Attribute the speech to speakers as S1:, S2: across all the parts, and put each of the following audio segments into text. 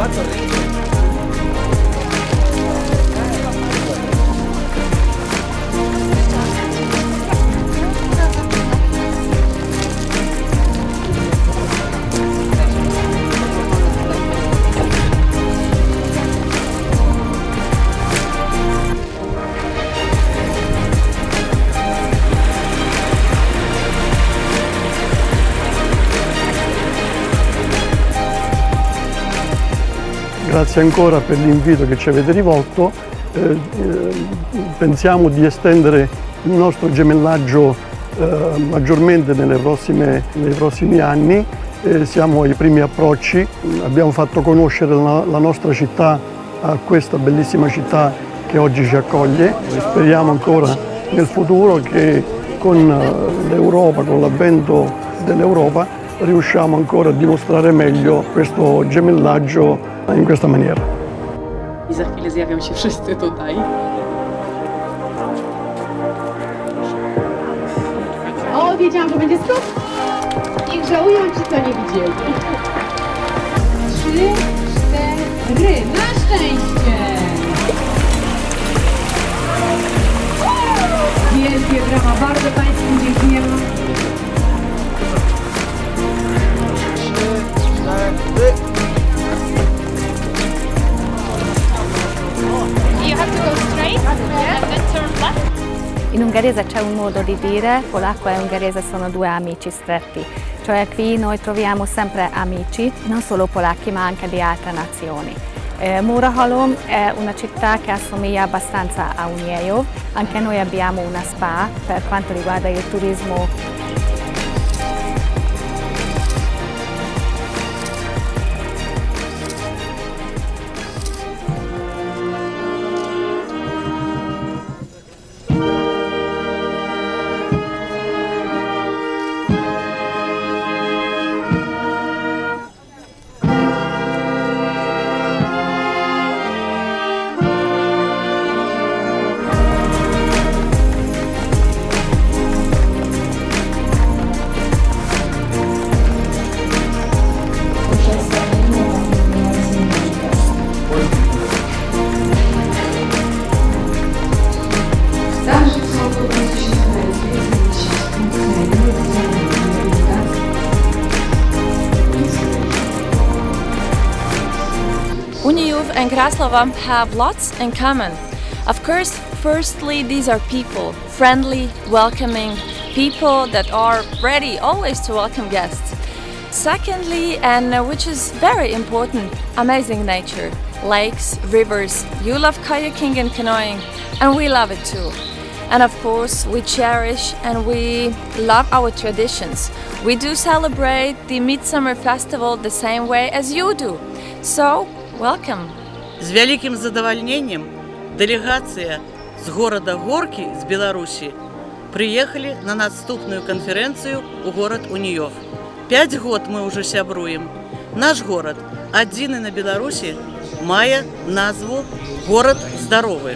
S1: What's of things. Grazie ancora per l'invito che ci avete rivolto. Eh, eh, pensiamo di estendere il nostro gemellaggio eh, maggiormente prossime, nei prossimi anni. Eh, siamo ai primi approcci, abbiamo fatto conoscere la, la nostra città a questa bellissima città che oggi ci accoglie. Speriamo ancora nel futuro che con eh, l'Europa, con l'avvento dell'Europa, riusciamo ancora a dimostrare meglio questo gemellaggio in questa maniera.
S2: I za chwilę zjawią się wszyscy tutaj.
S3: O, wiedziałam, że będzie stop. Niech żałują ci, co nie widzieli. Trzy, cztery. Na szczęście! Wielkie brawa, bardzo Państwu dziękujemy.
S4: In ungherese c'è un modo di dire, polacco e ungherese sono due amici stretti, cioè qui noi troviamo sempre amici, non solo polacchi ma anche di altre nazioni. Eh, Murahalom è una città che assomiglia abbastanza a Uniejov, anche noi abbiamo una spa per quanto riguarda il turismo
S5: Unijuv and Kraslova have lots in common. Of course, firstly, these are people, friendly, welcoming, people that are ready always to welcome guests. Secondly, and which is very important, amazing nature, lakes, rivers. You love kayaking and canoeing, and we love it too. And of course, we cherish and we love our traditions. We do celebrate the Midsummer Festival the same way as you do. So, welcome.
S6: З вялікім задавальненнем дэлегацыя з горада Горкі з Беларусі прыехалі на наступную канферэнцыю ў горад Уніёв. Пяць год мы ўжо сябруем. Наш горад, адзіны на Беларусі, мае назву горад здаровы.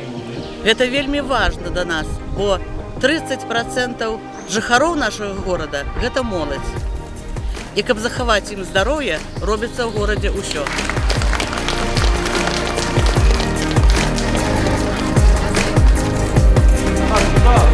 S6: Гэта вельмі важна да нас, бо 30% жыхароў нашага горада гэта моладзь. І каб захаваць ім здароўе, робіцца ў горадзе ўсё. Let's.